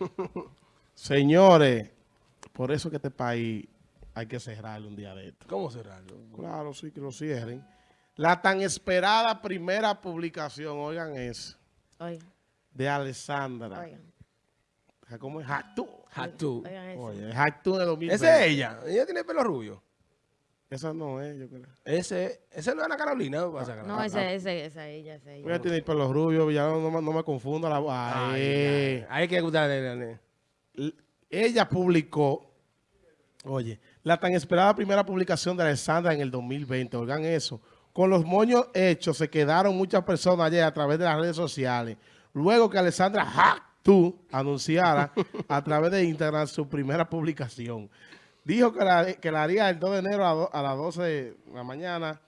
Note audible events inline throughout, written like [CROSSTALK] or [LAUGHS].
[LAUGHS] Señores, por eso que este país hay que cerrarlo un día de esto. ¿Cómo cerrarlo? Claro, sí, que lo cierren. La tan esperada primera publicación, oigan eso, Oigan, de Alessandra. oigan. ¿Cómo es? Jactú. Hatú. Oigan eso. Oye, Jactú de 2020. Esa es ella. Ella tiene pelo rubio. Esa no es, yo creo. Ese, ese no es Ana Carolina. ¿no? Pasa, No, ese, ese, esa ella, esa ella. Ella tiene el pelo rubio, ya no, me- no me confunda la voz. Ay, Hay que gustarle. Ella publicó, oye, la tan esperada primera publicación de Alessandra en el 2020, oigan eso. Con los moños hechos se quedaron muchas personas ayer a través de las redes sociales. Luego que Alessandra Tú anunciara [LAUGHS] a través de Instagram su primera publicación. Dijo que la, que la haría el 2 de enero a, do- a las 12 de la mañana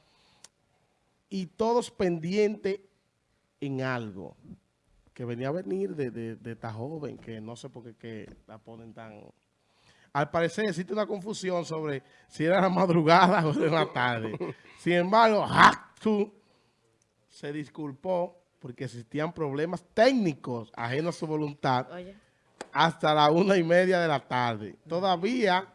y todos pendientes en algo que venía a venir de, de, de esta joven, que no sé por qué que la ponen tan... Al parecer existe una confusión sobre si era la madrugada o de la tarde. Sin embargo, Haktu se disculpó porque existían problemas técnicos ajenos a su voluntad Oye, hasta la una y media de la tarde. Todavía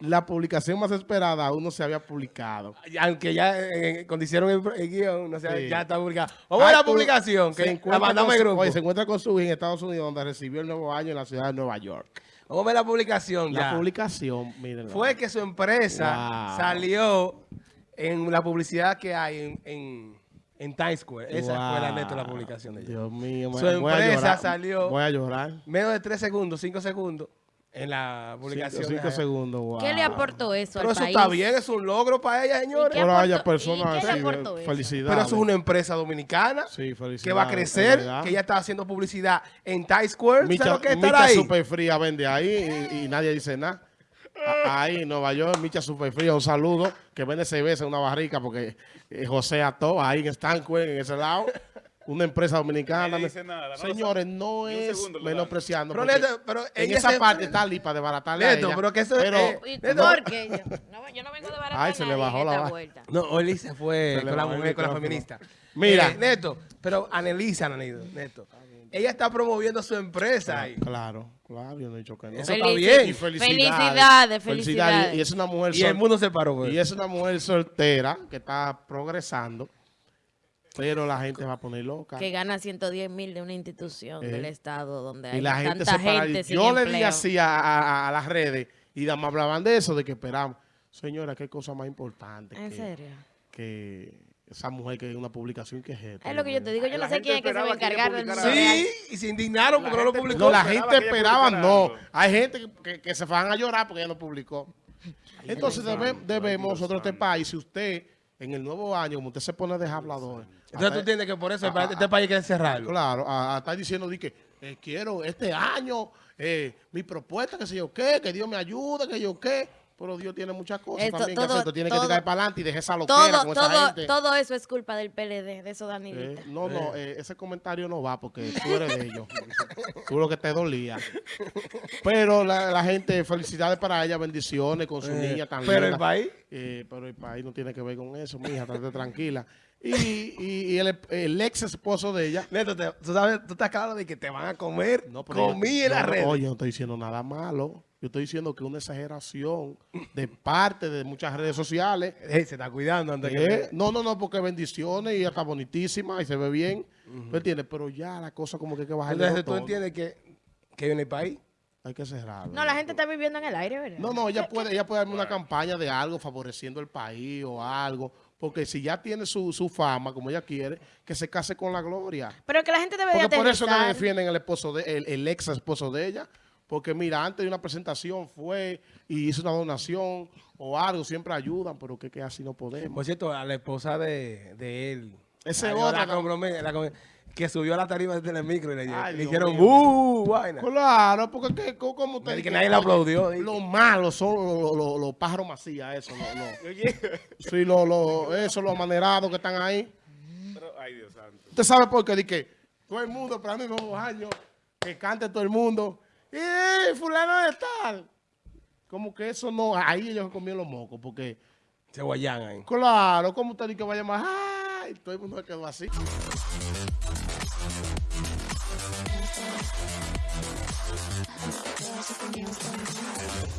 la publicación más esperada aún no se había publicado. Aunque ya eh, cuando hicieron el, el guion, no Sí. ya está publicada. Vamos a la publicación, que la mandamos al grupo. oye, se encuentra con su hija en Estados Unidos, donde recibió el nuevo año en la ciudad de Nueva York. Vamos a ver la publicación La ya. publicación, miren. Fue que su empresa Wow. salió en la publicidad que hay en, en, en Times Square. Esa fue la neta la publicación de ella. Dios mío, Su voy a empresa salió- Voy a llorar. Menos de tres segundos, cinco segundos en la Cinco, publicación. cinco de- segundos, wow. ¿qué le aportó eso Pero al eso país? está bien, es un logro para ella, señores. Pero haya personas y qué le así, aportó eso? felicidades. Pero eso es una empresa dominicana Sí, felicidades. que va a crecer, que ya está haciendo publicidad en Times Square. Micha, ¿Sabes lo que es estar Micha ahí? Super Fría vende ahí y, y nadie dice nada. Ahí en Nueva York, Micha Super Fría, un saludo, que vende cerveza en una barrica porque eh, José Ató, ahí en Stanquist, en ese lado, una empresa dominicana. Nadie dice nada, no Señores, no es menospreciando. Pero, porque en esa se- parte está lipa de baratarle a ella, pero que eso pero, eh, ¿Y Neto, por qué? Yo no, yo no vengo de baratar Ay, se le bajó la vuelta. No, Oli se fue Se con la mujer, con la feminista. Mira. Eh, Neto, pero analiza, Neto, Neto. Ella está promoviendo su empresa ahí. Claro, claro, yo no he dicho que no. Eso está bien. Y Felicidades, felicidades. Y es una mujer Y el mundo se paró, güey. y es una mujer soltera que está progresando, pero la gente va a poner loca. Que gana 110 mil de una institución Eh. del Estado donde Y hay la gente tanta se para. gente sin Yo le di así a, a- a las redes y me hablaban de eso, de que esperamos. Señora, qué cosa más importante. ¿En que, serio? que esa mujer que es una publicación que es esto. Es lo que yo te digo. Yo La no sé quién es que se va a encargar del real. Sí, y se indignaron porque no lo publicó. No, la gente esperaba, no. Hay gente que, que- que se van a llorar porque ella no publicó. Entonces debe- debemos nosotros este país, si usted en el nuevo año, como usted se pone de hablador, Entonces tú entiendes que por eso este país hay que cerrarlo. Claro, a, a estar diciendo di que eh, quiero este año, eh, mi propuesta, que sé yo qué, que Dios me ayude, que yo qué. Pero Dios tiene muchas cosas Esto- también que todo- hacer. Tú tienes que tirar para adelante y dejar esa loquera Todo, con esa todo, gente. todo eso es culpa del PLD, de esos Eh, Danilitas. no, no, eh, ese comentario no va porque tú eres de ellos. [LAUGHS] lo que te dolía. Pero la, la gente, felicidades para ella, bendiciones con su Eh, niña tan pero el país- Eh, pero el país no tiene que ver con eso, mija, estate tranquila. Y, y, y el, el ex esposo de ella. Neto, te- tú, sabes, tú estás claro de que te van a comer. No, yo- en la red. Oye, no estoy diciendo nada malo. Yo estoy diciendo que una exageración de parte de muchas redes sociales. Se está cuidando antes Eh, que... no, no, no, porque bendiciones y está bonitísima y se ve bien. ¿Tú entiendes? Pero ya la cosa como que hay que bajar Entonces tú entiendes que, que en el país... Hay que cerrarlo. No, la gente está viviendo en el aire, ¿verdad? No, no, ella puede, ella puede darme una campaña de algo favoreciendo el país o algo. Porque si ya tiene su, su fama, como ella quiere, que se case con la gloria. Pero que la gente debe de Porque por eso aterrizar. defienden el esposo de, el, el ex esposo de ella. Porque mira, antes de una presentación fue y hizo una donación o algo, siempre ayudan, pero que, que así no podemos. Por cierto, a la esposa de, de él. Ese la- otra, la ¿no? comprome- la com- que subió a la tarima del micro y le, Ay, le dijeron. ¡buh! Vaina. Claro, porque que, co- como usted Que nadie le aplaudió, dice. Lo malo son los los- los pájaros macías, eso, no, no. [LAUGHS] Sí, lo, lo, eso, los amanerados que están ahí. Pero, ay, Dios santo. Usted sabe por qué, di que todo el mundo esperando el nuevo año, que cante todo el mundo y fulano de tal. Como que eso no, ahí ellos comían los mocos porque... Se guayan ahí. Claro, como usted dice que vaya más? ¡Ay! Todo el mundo quedó así.